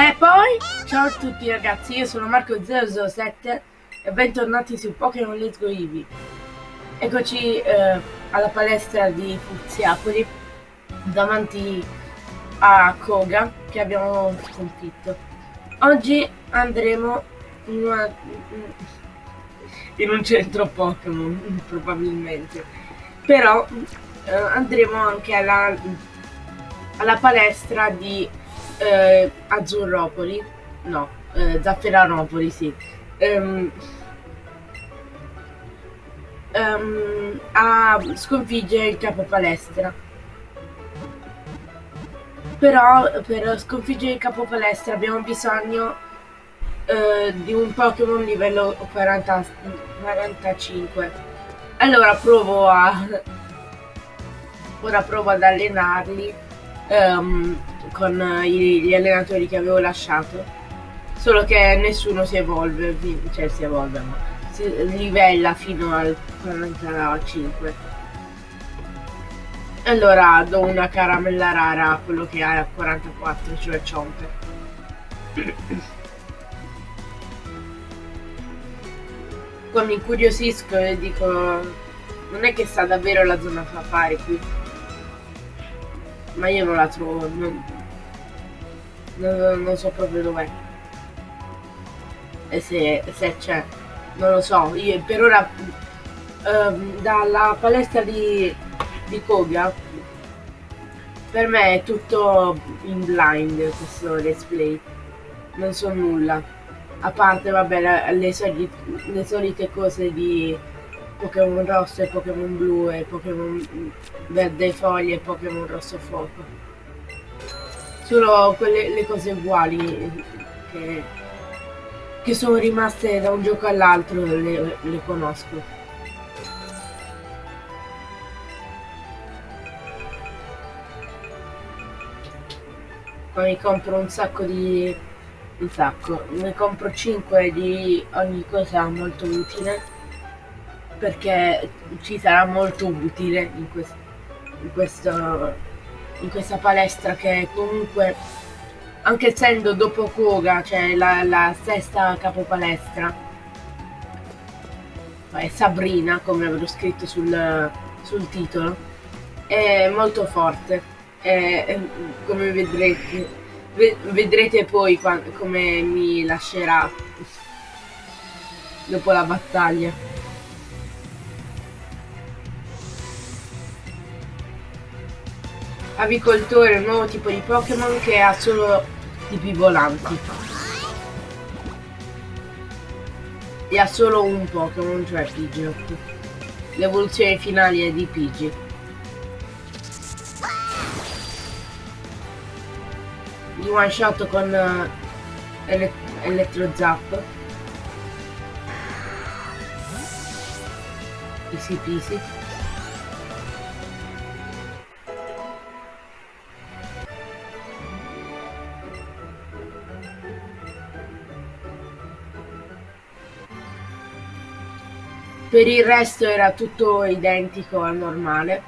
E poi, ciao a tutti ragazzi, io sono Marco007 e bentornati su Pokémon Let's Go Eevee. Eccoci eh, alla palestra di Fuziapoli, davanti a Koga, che abbiamo sconfitto. Oggi andremo in, una, in un centro Pokémon, probabilmente. Però eh, andremo anche alla, alla palestra di eh, Azzurropoli, no, eh, Zafferanopoli, sì, um, um, a sconfiggere il capo palestra. Però per sconfiggere il capo palestra abbiamo bisogno uh, di un Pokémon livello 40, 45. Allora provo a... Ora provo ad allenarli. Um, con eh, gli allenatori che avevo lasciato. Solo che nessuno si evolve, cioè si evolve, ma si livella fino al 45. Allora do una caramella rara a quello che ha 44, cioè Chomper. Poi mi incuriosisco e dico, non è che sta davvero la zona safari qui. Ma io non la trovo, non, non, non so proprio dov'è. E se, se c'è, non lo so. Io per ora um, dalla palestra di, di Koga per me è tutto in blind questo let's play. Non so nulla. A parte, vabbè, le, le, solite, le solite cose di Pokémon rosso e Pokémon blu e Pokémon verde foglie e Pokémon rosso fuoco solo quelle le cose uguali che, che sono rimaste da un gioco all'altro le, le conosco. Poi mi compro un sacco di... un sacco, ne compro 5 di ogni cosa molto utile perché ci sarà molto utile in, quest in questo in questa palestra che comunque anche essendo dopo Koga cioè la, la sesta capopalestra è Sabrina come avrò scritto sul, sul titolo è molto forte. È, come vedrete vedrete poi quando, come mi lascerà dopo la battaglia Avicoltore un nuovo tipo di Pokémon che ha solo tipi volanti. E ha solo un Pokémon, cioè Pidgeot. L'evoluzione finale è di Pidgey. Di one shot con uh, ele Electro Zap. Easy peasy. Per il resto era tutto identico al normale.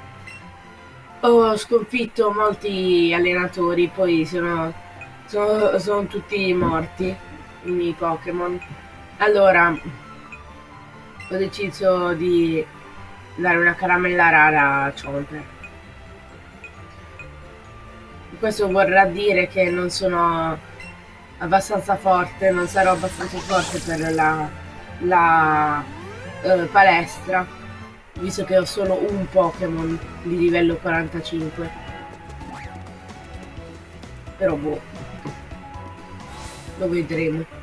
Ho sconfitto molti allenatori, poi sono, sono, sono tutti morti i miei Pokémon. Allora, ho deciso di dare una caramella rara a Chomper. Questo vorrà dire che non sono abbastanza forte, non sarò abbastanza forte per la, la eh, palestra, visto che ho solo un Pokémon di livello 45. Però boh, lo vedremo.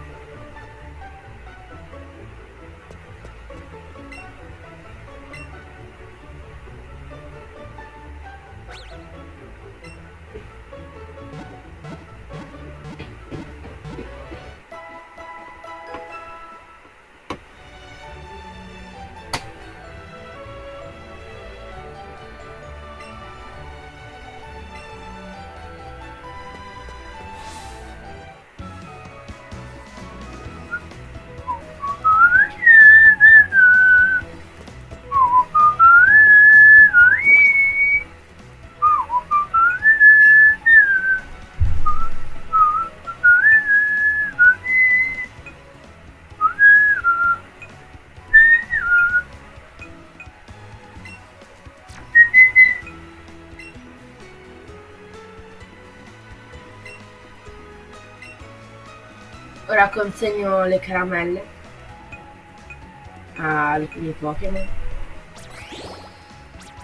Ora consegno le caramelle ai miei Pokémon.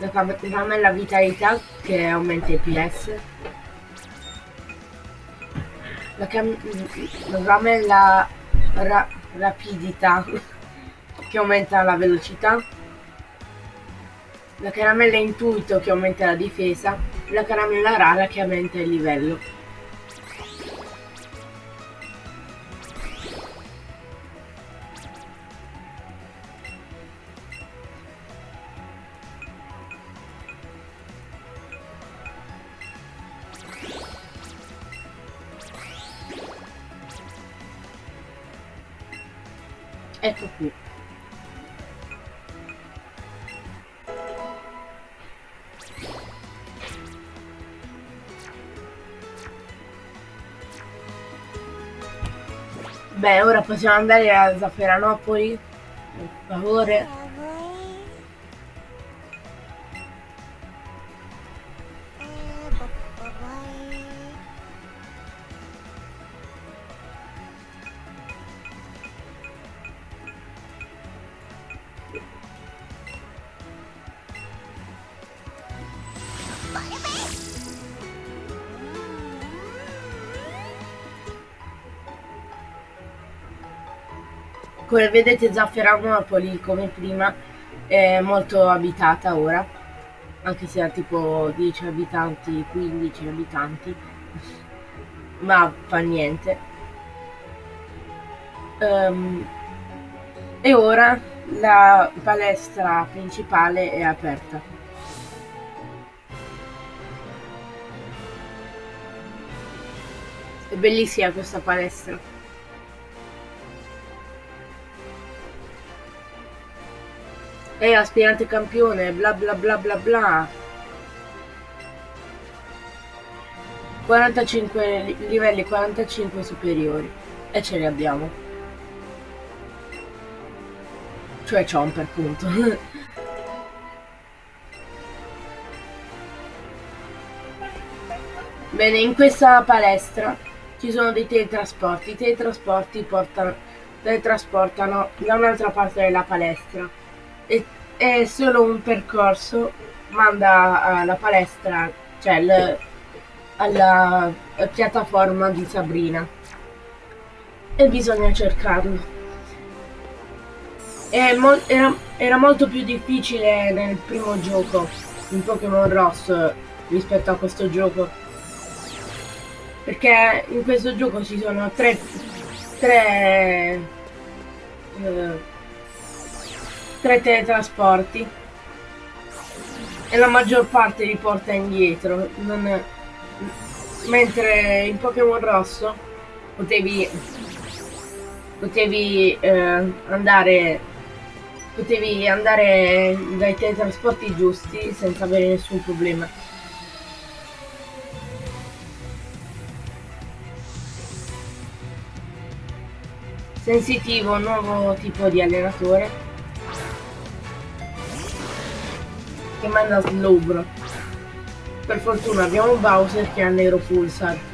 La caramella vitalità che aumenta i PS. La caramella ra rapidità che aumenta la velocità. La caramella intuito che aumenta la difesa. La caramella rara che aumenta il livello. Beh, ora possiamo andare a Zafferanopoli, per favore. Come vedete Zafferanopoli come prima è molto abitata ora, anche se ha tipo 10 abitanti, 15 abitanti, ma fa niente. Um, e ora la palestra principale è aperta. È bellissima questa palestra. È aspirante campione, bla bla bla bla bla. 45 livelli 45 superiori. E ce li abbiamo. Cioè Chomper, punto. Bene, in questa palestra ci sono dei teletrasporti. I teletrasporti portano, teletrasportano da un'altra parte della palestra è, solo un percorso, manda alla palestra, cioè l, alla piattaforma di Sabrina e bisogna cercarlo. Mo era, era, molto più difficile nel primo gioco, in Pokémon Ross, rispetto a questo gioco. Perché in questo gioco ci sono tre, tre eh, tre teletrasporti. E la maggior parte li porta indietro. Non... mentre in Pokémon Rosso potevi potevi eh, andare potevi andare dai teletrasporti giusti senza avere nessun problema. Sensitivo nuovo tipo di allenatore che manda. Per fortuna abbiamo Bowser che ha Nero Pulsar.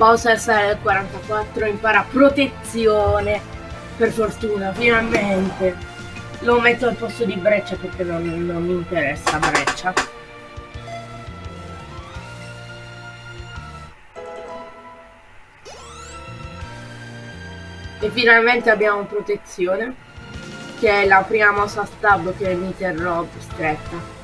Bowser sale al 44, impara protezione. Per fortuna, finalmente. Lo metto al posto di Breccia perché non, non mi interessa Breccia. E finalmente abbiamo protezione, che è la prima mossa stab che mi terrò stretta.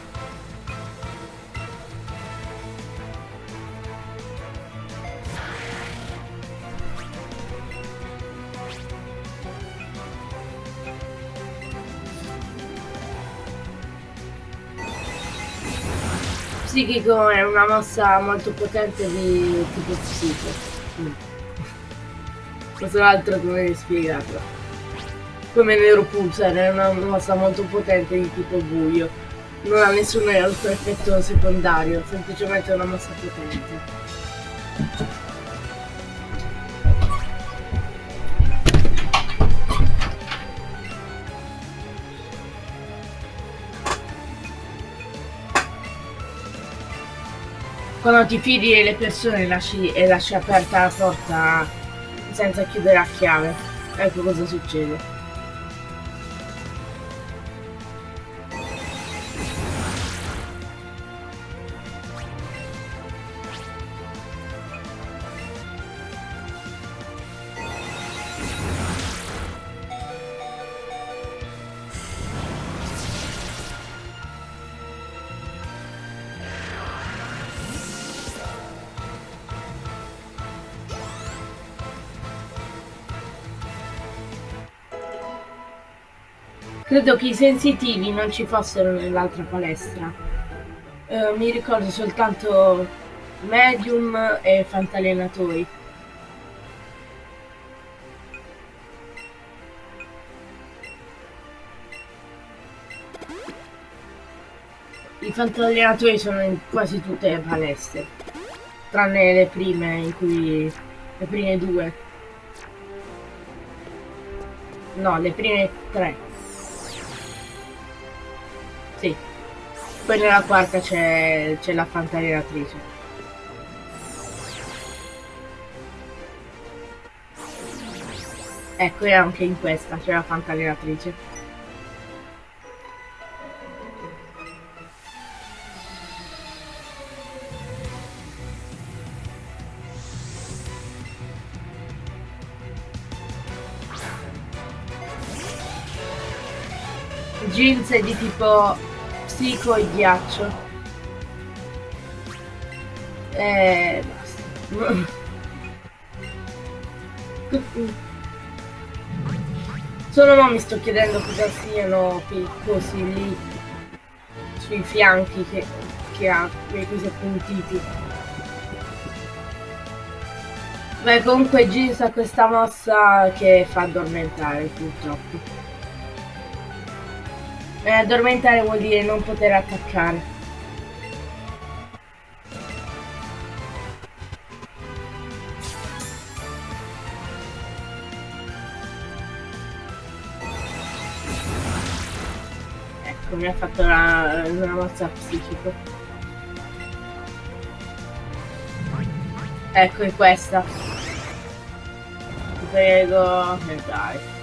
Psichico è una mossa molto potente di tipo psico. Mm. Non so altro come spiegarlo. Come Nero Pulsar è una mossa molto potente di tipo buio. Non ha nessun altro effetto secondario, semplicemente una mossa potente. Quando ti fidi delle persone lasci, e lasci aperta la porta senza chiudere a chiave. Ecco cosa succede. Credo che i sensitivi non ci fossero nell'altra palestra. Uh, mi ricordo soltanto medium e fantallenatori. I fantallenatori sono in quasi tutte le palestre, tranne le prime in cui... le prime due. No, le prime tre. Sì. Poi nella quarta c'è la fantallenatrice. Ecco, e anche in questa c'è la fantallenatrice. Jeans è di tipo psico e ghiaccio. E basta. Solo no mi sto chiedendo cosa siano quei cosi lì sui fianchi che, che ha, quei cosi appuntiti. Beh comunque Jeans ha questa mossa che fa addormentare purtroppo. E addormentare vuol dire non poter attaccare. Ecco, mi ha fatto una, una mossa psichico. Ecco, è questa. Ti prego, eh, dai.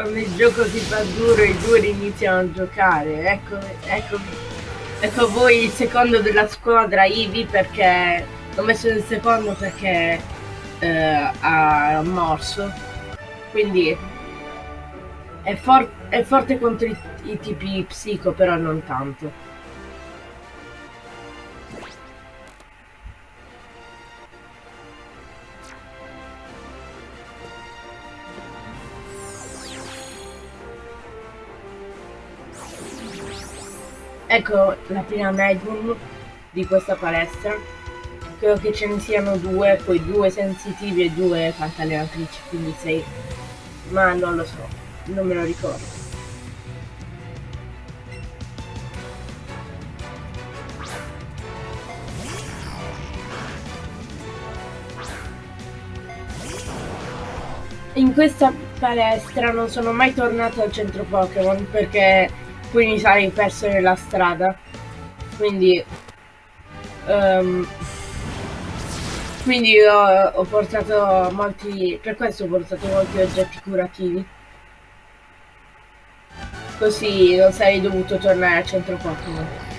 Quando il gioco si fa duro i due iniziano a giocare. Ecco, ecco, ecco voi il secondo della squadra Ivi perché l'ho messo nel secondo perché eh, ha morso. Quindi è, for è forte contro i, i tipi psico però non tanto Ecco la prima medium di questa palestra. Credo che ce ne siano due, poi due sensitivi e due fantallenatrici, quindi sei. Ma non lo so, non me lo ricordo. In questa palestra non sono mai tornato al centro Pokémon perché mi sarei perso nella strada quindi um, quindi ho, ho, portato molti per questo ho portato molti oggetti curativi Così non sarei dovuto tornare al centro Pokémon.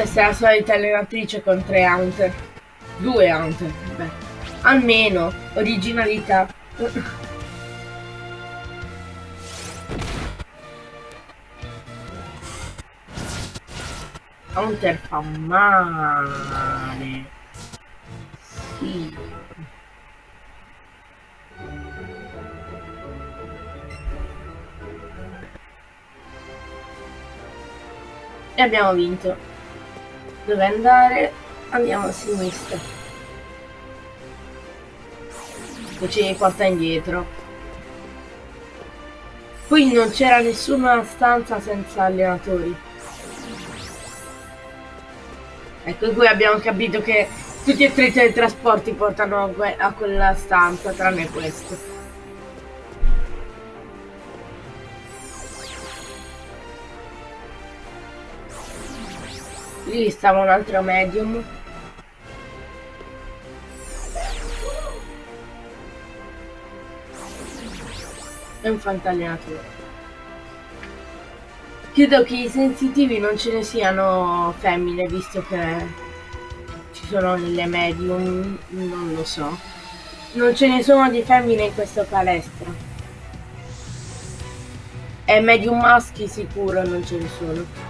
Questa è la solita allenatrice con tre Hunter. Due Hunter, beh. Almeno, originalità. Hunter fa male. Sì. E abbiamo vinto. Dove andare? Andiamo a sinistra. Che ci porta indietro. Qui non c'era nessuna stanza senza allenatori. Ecco, qui abbiamo capito che tutti e tre i teletrasporti portano a quella stanza, tranne questo. Lì stava un altro medium. E un fantallenatore. Credo che i sensitivi non ce ne siano femmine, visto che ci sono nelle medium, non lo so. Non ce ne sono di femmine in questa palestra. E medium maschi sicuro non ce ne sono.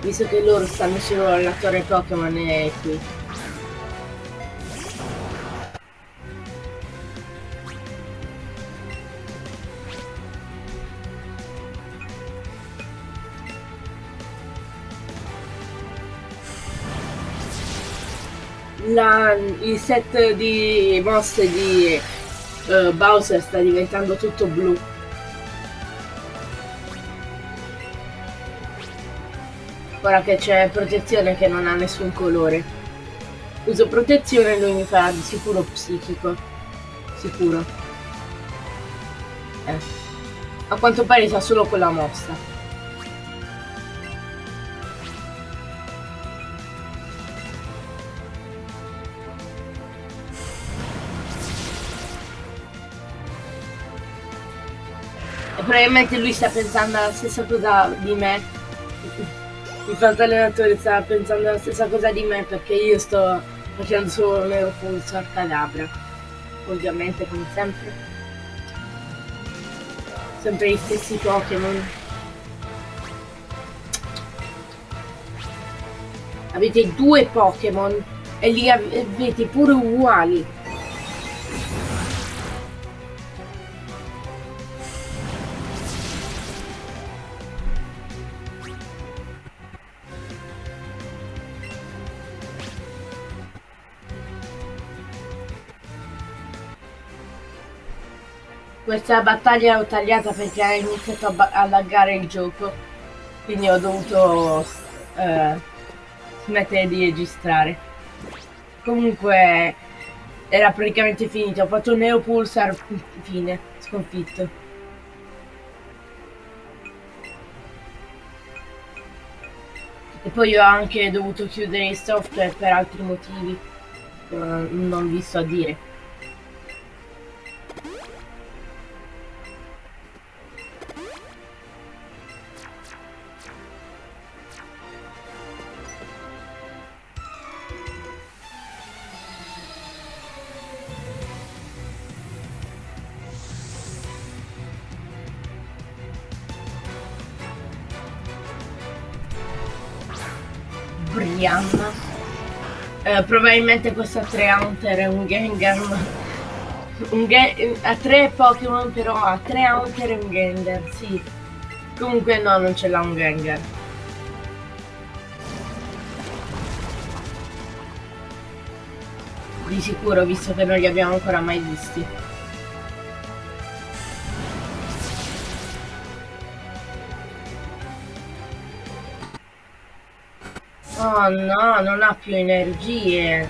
Visto che loro stanno solo alla Pokémon e qui. La, il set di mosse di uh, Bowser sta diventando tutto blu. Ora che c'è protezione che non ha nessun colore. Uso protezione e lui mi farà di sicuro psichico. Sicuro. Eh. A quanto pare sa solo quella mossa. Probabilmente lui sta pensando la stessa cosa di me il fatto allenatore stava pensando la stessa cosa di me perché io sto facendo solo un Neuropulsar Cadabra. Ovviamente come sempre. Sempre gli stessi Pokémon. Avete due Pokémon e li avete pure uguali. Questa battaglia l'ho tagliata perché ha iniziato a, a laggare il gioco. Quindi ho dovuto eh, smettere di registrare. Comunque era praticamente finito. Ho fatto un Neo Pulsar fine, sconfitto. E poi ho anche dovuto chiudere il software per altri motivi. Non vi sto a dire. Eh, probabilmente questo a 3 Hunter è un Gengar. Un ge a 3 Pokémon però a 3 Hunter è un Gengar, sì. Comunque no, non ce l'ha un Gengar. Di sicuro, visto che non li abbiamo ancora mai visti. Oh no, non ha più energie.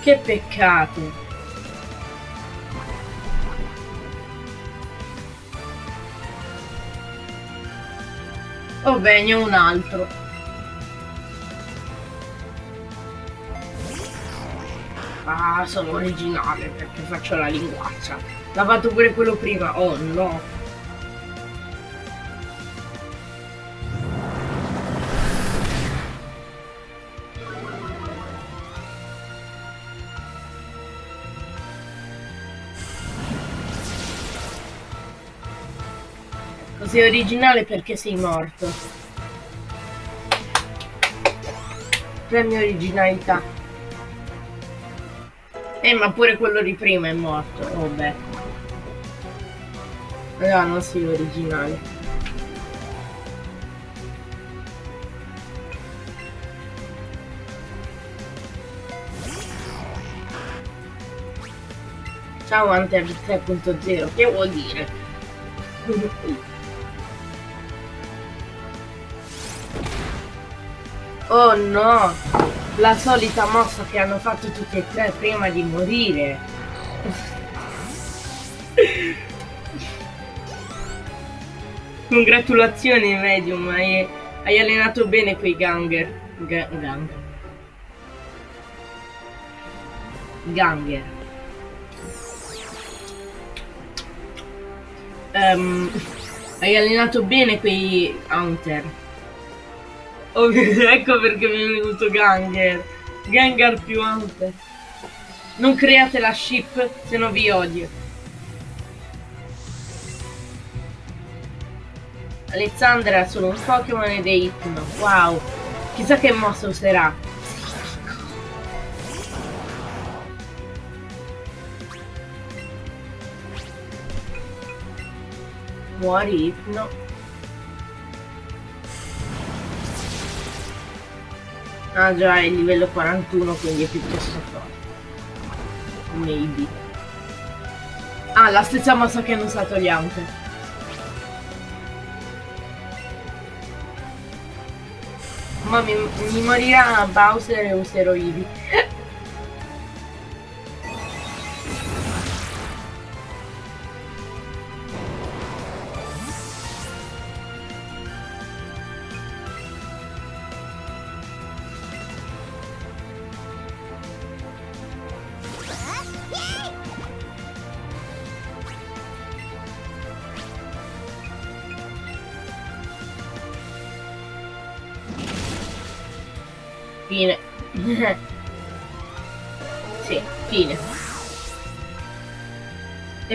Che peccato. Oh beh, ne ho un altro. Ah, sono originale perché faccio la linguaccia. L'ha fatto pure quello prima. Oh no. Così originale perché sei morto. Premio originalità. Eh, ma pure quello di prima è morto. Oh beh. No, non sei originale. Ciao Hunter 3.0, che vuol dire? Oh no! La solita mossa che hanno fatto tutti e tre prima di morire. Congratulazioni Medium, hai, hai, allenato bene quei ganger. Ga gang. Ganger. Um, hai allenato bene quei hunter. Ecco perché mi è venuto Ganger. Gengar più hunter. Non create la ship, se no vi odio. Alessandra sono un Pokémon ed è Hypno. Wow. Chissà che mossa userà. Muori Hypno. Ah già, è livello 41, quindi è piuttosto forte. Maybe. Ah, la stessa mossa che hanno usato gli Hunter. Ma mi, mi morirà Bowser e userò Eevee.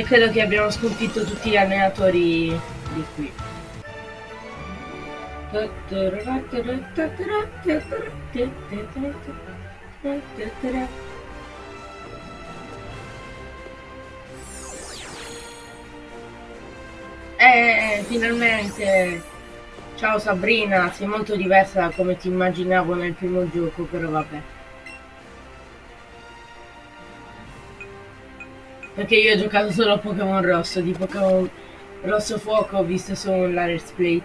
Credo che abbiamo sconfitto tutti gli allenatori di qui. Eh, finalmente! Ciao Sabrina, sei molto diversa da come ti immaginavo nel primo gioco, però vabbè. Perché io ho giocato solo a Pokémon Rosso, di Pokémon Rosso Fuoco ho visto solo la Let's Play.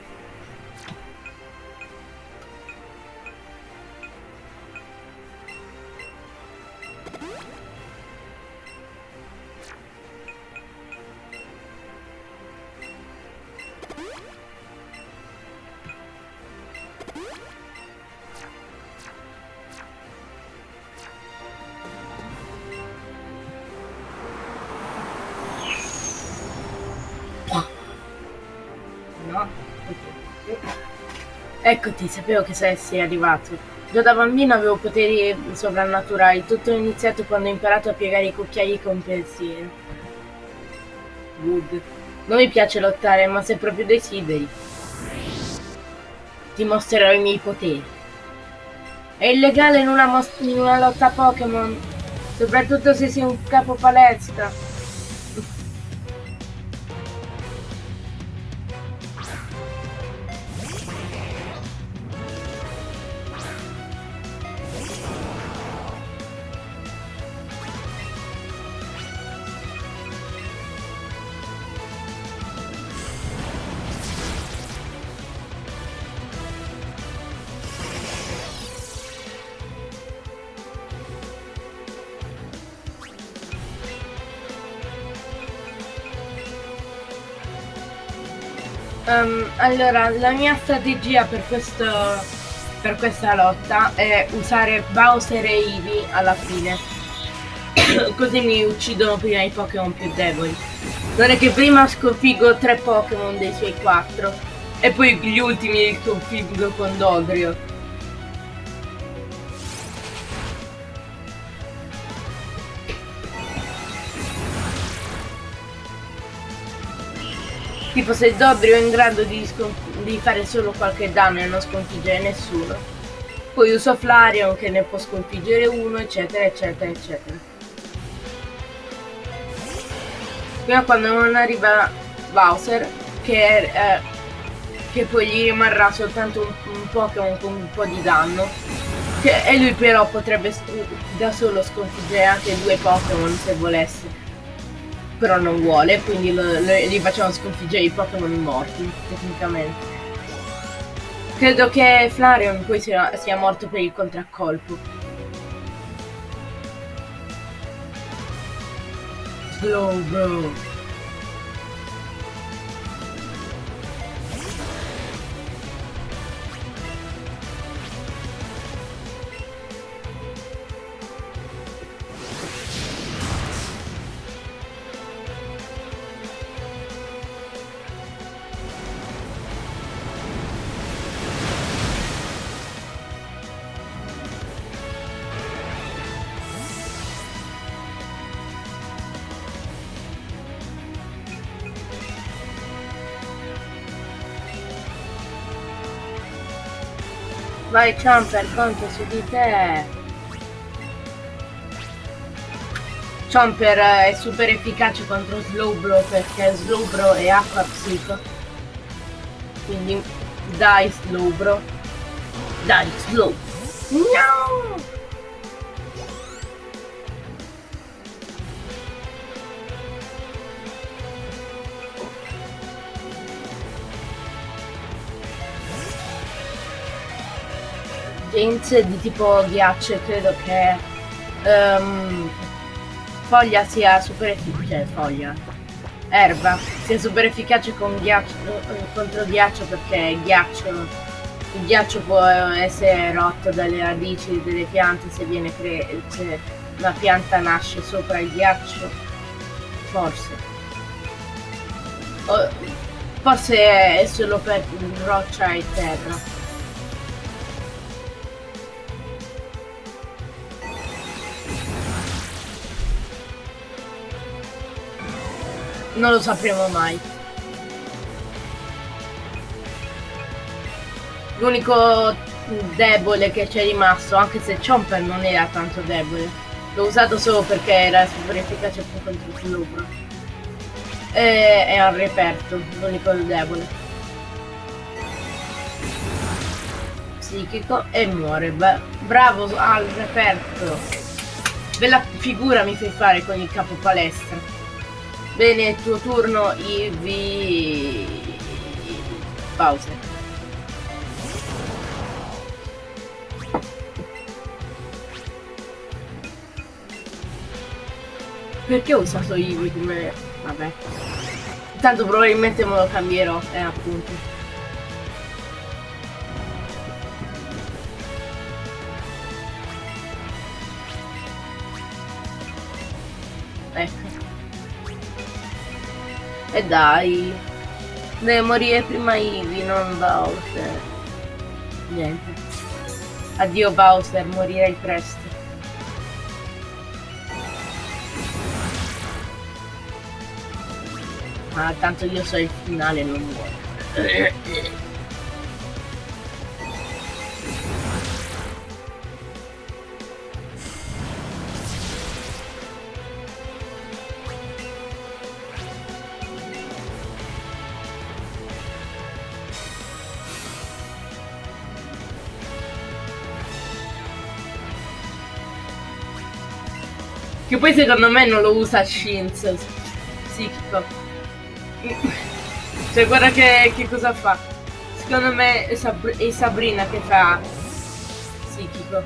Eccoti, sapevo che sei arrivato. Già da bambino avevo poteri sovrannaturali. Tutto è iniziato quando ho imparato a piegare i cucchiai con pensiero. Good. Non mi piace lottare, ma se proprio desideri, ti mostrerò i miei poteri. È illegale in una, in una lotta Pokémon, soprattutto se sei un capo palestra. Allora, la mia strategia per, questo, per questa lotta è usare Bowser e Eevee alla fine. Così mi uccidono prima i Pokémon più deboli. Non è che prima sconfiggo tre Pokémon dei suoi quattro e poi gli ultimi li sconfiggo con Dodrio. Tipo se Dobrio è in grado di, di, fare solo qualche danno e non sconfiggere nessuno. Poi uso Flareon che ne può sconfiggere uno, eccetera, eccetera, eccetera. Fino a quando non arriva Bowser, che, eh, che poi gli rimarrà soltanto un, un Pokémon con un po' di danno. Che, e lui però potrebbe da solo sconfiggere anche due Pokémon se volesse però non vuole, quindi lo, lo, gli facciamo sconfiggere i Pokémon morti, tecnicamente. Credo che Flareon poi sia, sia morto per il contraccolpo. Slow bro. Vai Chomper, conto su di te. Chomper è super efficace contro Slowbro perché Slowbro è acqua psico. Quindi dai Slowbro. Dai Slow. No! James di tipo ghiaccio e credo che um, foglia sia super efficace, cioè foglia, erba sia super efficace con ghiaccio, contro ghiaccio perché ghiaccio, il ghiaccio può essere rotto dalle radici delle piante se viene cre se una pianta nasce sopra il ghiaccio, forse. O, forse è solo per roccia e terra. Non lo sapremo mai. L'unico debole che c'è rimasto, anche se Chomper non era tanto debole. L'ho usato solo perché era super efficace contro il Slowbro. E è al reperto, l'unico debole. Psichico e muore. Bravo al reperto. Bella figura mi fai fare con il capo palestra. Bene, tuo turno, Ivi... Bowser. Perché ho usato Ivi come... vabbè. Tanto probabilmente me lo cambierò, eh appunto. Dai. Deve morire prima Ivy, non Bowser. Niente. Addio Bowser, morirai presto. Ma tanto io so il finale, non muore. Che poi secondo me non lo usa Shins psichico. Cioè guarda che, che cosa fa. Secondo me è, Sab è Sabrina che fa psichico.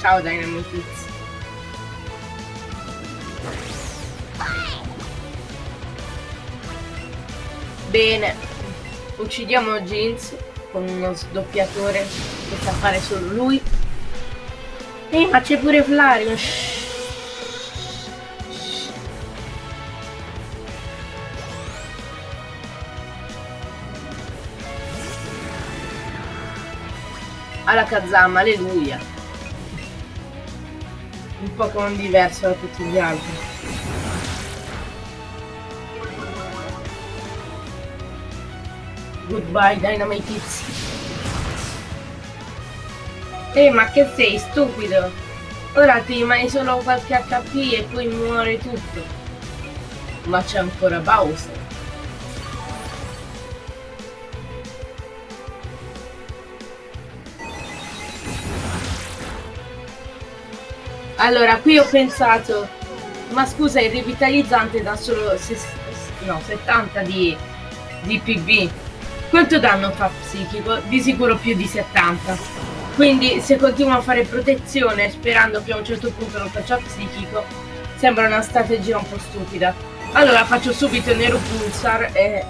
Ciao Dynamite Bene, uccidiamo Jeans con uno sdoppiatore che sa fare solo lui. Ehi, ma c'è pure Flario. Alla Kazama, alleluia. Un Pokémon diverso da tutti gli altri. Goodbye Dynamite Hits. Ehi, ma che sei, stupido? Ora ti rimani solo qualche HP e poi muore tutto. Ma c'è ancora Bowser. Allora, qui ho pensato, ma scusa, il rivitalizzante dà solo no, 70 di, di PB. Quanto danno fa psichico? Di sicuro più di 70. Quindi se continuo a fare protezione sperando che a un certo punto non faccia psichico, sembra una strategia un po' stupida. Allora faccio subito Nero Pulsar e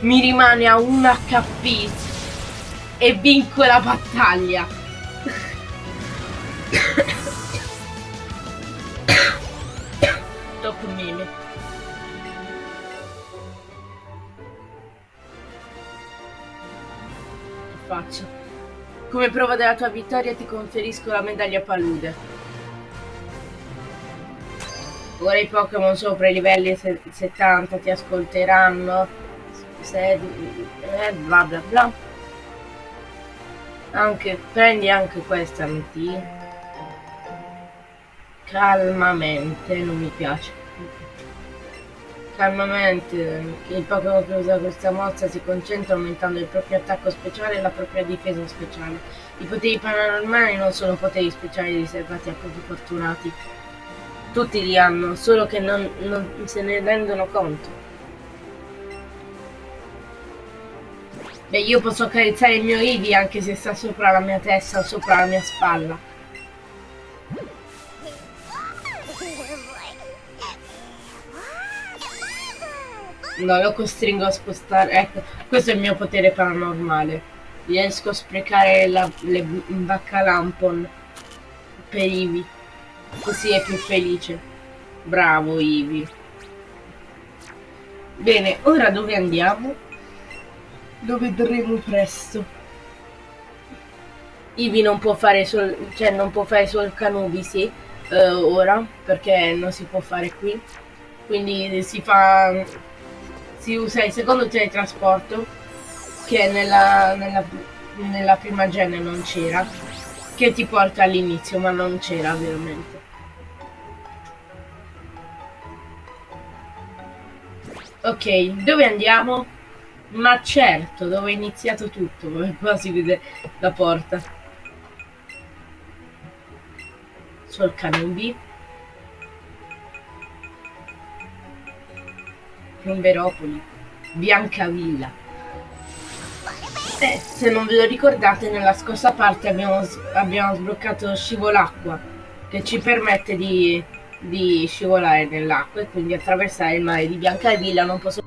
mi rimane a 1 HP e vinco la battaglia. Come prova della tua vittoria ti conferisco la medaglia palude. Ora i Pokémon sopra i livelli 70 ti ascolteranno. Se, eh, bla bla bla. Anche, prendi anche questa MT calmamente non mi piace calmamente il Pokémon che usa questa mossa si concentra aumentando il proprio attacco speciale e la propria difesa speciale. I poteri paranormali non sono poteri speciali riservati a pochi fortunati. Tutti li hanno solo che non, non se ne rendono conto. Beh, io posso accarezzare il mio Eevee anche se sta sopra la mia testa o sopra la mia spalla. No, lo costringo a spostare. Ecco, questo è il mio potere paranormale. Riesco a sprecare la, le baccalampon per Ivi. Così è più felice. Bravo Ivi. Bene, ora dove andiamo? Lo vedremo presto. Ivi non può fare sul, cioè non può fare sul Canubisi eh, ora perché non si può fare qui. Quindi si fa si usa il secondo teletrasporto che nella, nella, nella prima gene non c'era che ti porta all'inizio ma non c'era veramente ok dove andiamo? ma certo dove è iniziato tutto qua si vede la porta. Sul Canubi Plomberopoli, Biancavilla. Eh, se non ve lo ricordate, nella scorsa parte abbiamo, abbiamo sbloccato Scivolacqua, che ci permette di, di scivolare nell'acqua e quindi attraversare il mare di Biancavilla. Non posso